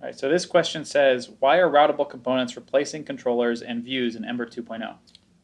All right, so this question says, why are routable components replacing controllers and views in Ember oh?" 2.0?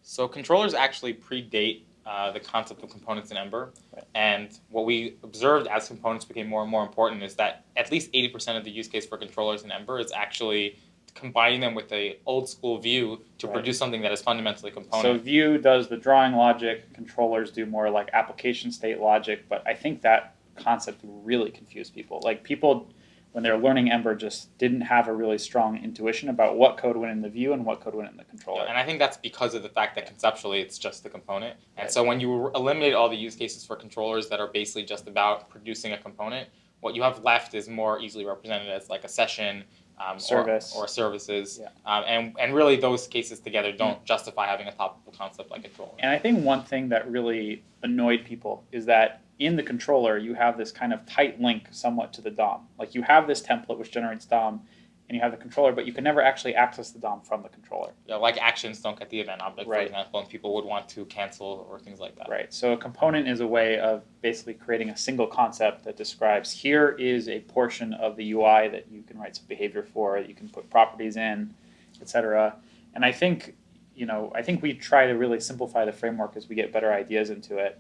So controllers actually predate uh, the concept of components in Ember. Right. And what we observed as components became more and more important is that at least 80% of the use case for controllers in Ember is actually combining them with a old school view to Right. produce something that is fundamentally component. So view does the drawing logic, controllers do more like application state logic, but I think that concept really confused people. Like people, when they're learning Ember, just didn't have a really strong intuition about what code went in the view and what code went in the controller. and I think that's because of the fact that conceptually it's just the component. And Right. so when you eliminate all the use cases for controllers that are basically just about producing a component, what you have left is more easily represented as like a session um, or- Service. or, services. Yeah. Um, and, and really those cases together don't justify having a topical concept like controller. And I think one thing that really annoyed people is that in the controller, you have this kind of tight link somewhat to the DOM. Like you have this template which generates DOM, and you have the controller, but you can never actually access the DOM from the controller. Yeah, like actions don't get the event object, for Right. example, and people would want to cancel or things like that. Right. So a component is a way of basically creating a single concept that describes here is a portion of the UI that you can write some behavior for, you can put properties in, etc. And I think, you know, I think we try to really simplify the framework as we get better ideas into it.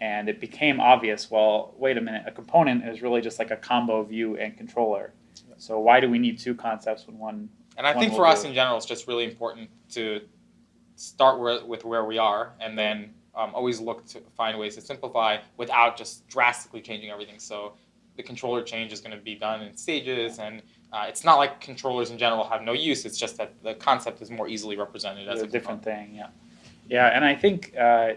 And it became obvious, well, wait a minute, a component is really just like a combo view and controller. So why do we need two concepts when one And I One think for us do. in general, it's just really important to start where, with where we are and then um, always look to find ways to simplify without just drastically changing everything. So the controller change is going to be done in stages, and uh, it's not like controllers in general have no use. It's just that the concept is more easily represented as It's a a different component. thing, yeah. Yeah, and I think uh,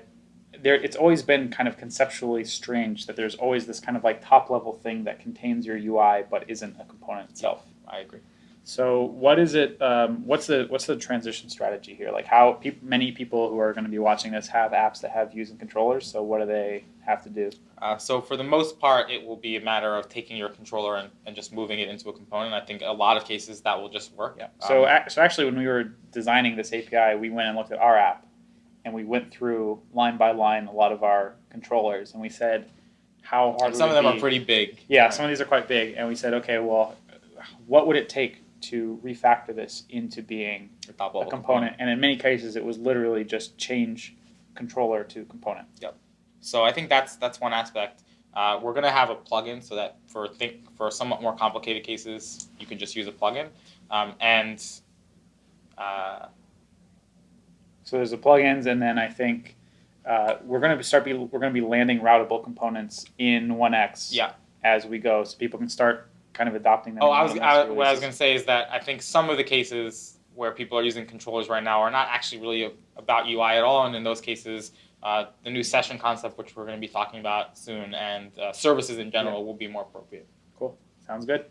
there it's always been kind of conceptually strange that there's always this kind of like top level thing that contains your UI but isn't a component itself. I agree. So what is it? Um, what's the what's the transition strategy here? Like how peop many people who are going to be watching this have apps that have views and controllers. So what do they have to do? Uh, so for the most part, it will be a matter of taking your controller and, and just moving it into a component. I think a lot of cases that will just work. Yeah. So Um, ac- so actually, when we were designing this API, we went and looked at our app, and we went through line by line a lot of our controllers, and we said, how hard. some of them be- are pretty big. Yeah, some of these are quite big, and we said, okay, well, what would it take to refactor this into being a level component? And in many cases, it was literally just change controller to component. Yep. So I think that's that's one aspect. Uh, we're gonna have a plugin so that for think for somewhat more complicated cases, you can just use a plugin. Um, and uh, So there's the plugins, and then I think uh, we're going to start be we're going to be landing routable components in 1x yeah. as we go, so people can start kind of adopting them. Oh, I was 1X I, what I was gonna say is that I think some of the cases where people are using controllers right now are not actually really about UI at all, and in those cases. Uh, the new session concept, which we're going to be talking about soon, and uh, services in general will be more appropriate. Cool. Sounds good.